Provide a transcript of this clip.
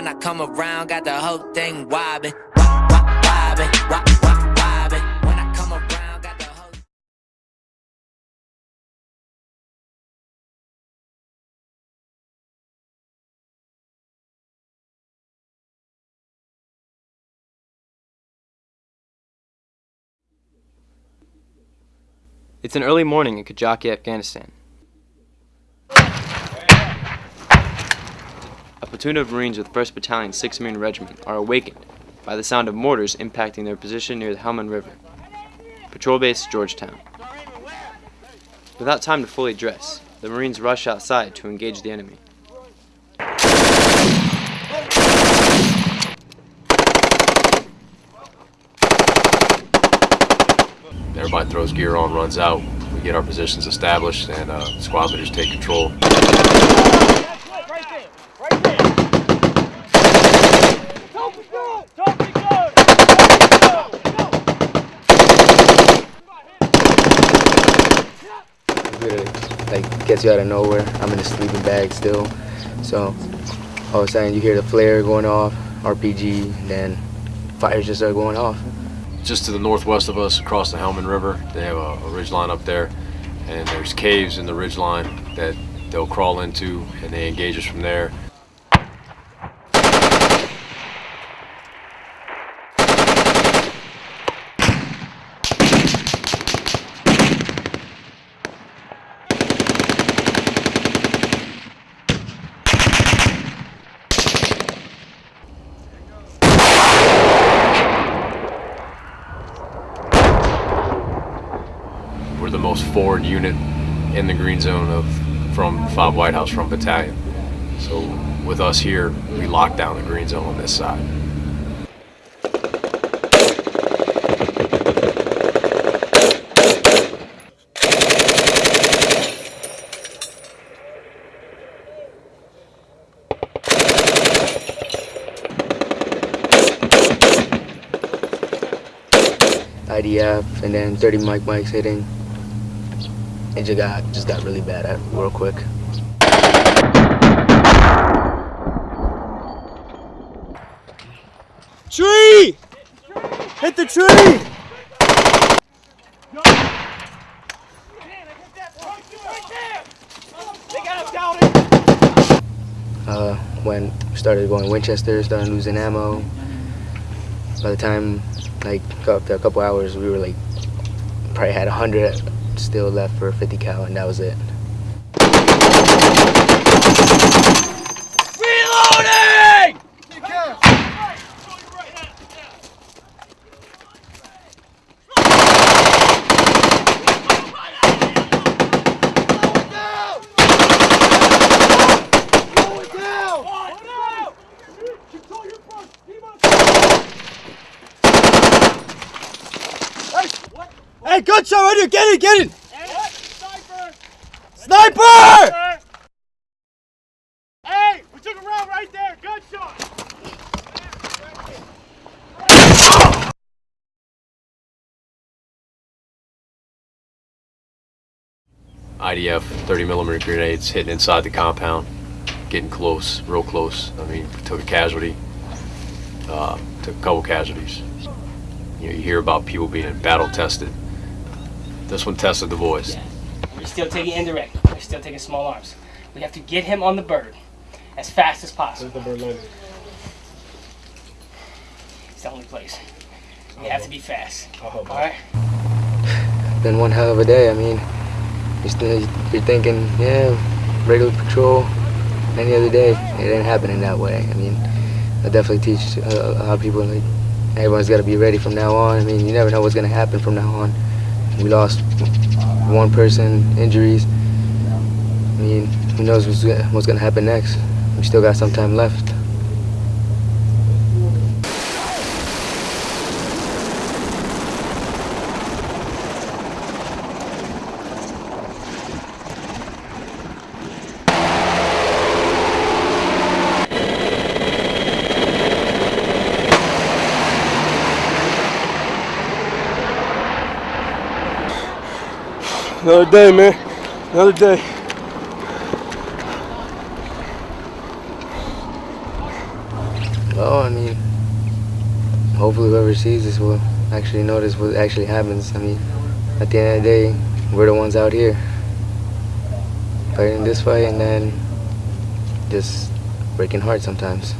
When I come around, got the whole thing wobbling. Wobbling, wobbling, wobbling. When I come around, got the whole It's an early morning in Kajaki, Afghanistan. Platoon of Marines with 1st Battalion, 6th Marine Regiment are awakened by the sound of mortars impacting their position near the Helmand River. Patrol base, Georgetown. Without time to fully dress, the Marines rush outside to engage the enemy. Everybody throws gear on, runs out. We get our positions established, and uh, squad leaders take control. Like gets you out of nowhere. I'm in a sleeping bag still, so all of a sudden you hear the flare going off, RPG, then fires just start going off. Just to the northwest of us, across the Helmand River, they have a, a ridge line up there, and there's caves in the ridge line that they'll crawl into, and they engage us from there. We're the most forward unit in the green zone of from 5 White House from battalion. So with us here, we lock down the green zone on this side. IDF, and then 30 mic mics hitting. It just got just got really bad at real quick. Tree! Hit the tree! Uh, when we started going Winchester, started losing ammo. By the time, like, after a couple hours, we were like, probably had a 100 still left for 50 cal, and that was it. Hey, good shot right here! Get it, get it! Sniper! Hey, we took a round right there. Good shot. IDF 30 millimeter grenades hitting inside the compound, getting close, real close. I mean, took a casualty, uh, took a couple casualties. You know, you hear about people being battle tested. This one tested the boys. We're still taking indirect. We're still taking small arms. We have to get him on the bird as fast as possible. the bird landing? It's the only place. We have to be fast. Oh, All right. Been one hell of a day. I mean, you're, still, you're thinking, yeah, regular patrol, any other day. It ain't happening that way. I mean, I definitely teach a, a lot of people like everyone's got to be ready from now on. I mean, you never know what's gonna happen from now on. We lost one person, injuries. I mean, who knows what's, what's gonna happen next? We still got some time left. Another day, man. Another day. Well, I mean, hopefully whoever sees this will actually notice what actually happens. I mean, at the end of the day, we're the ones out here fighting this fight and then just breaking hearts sometimes.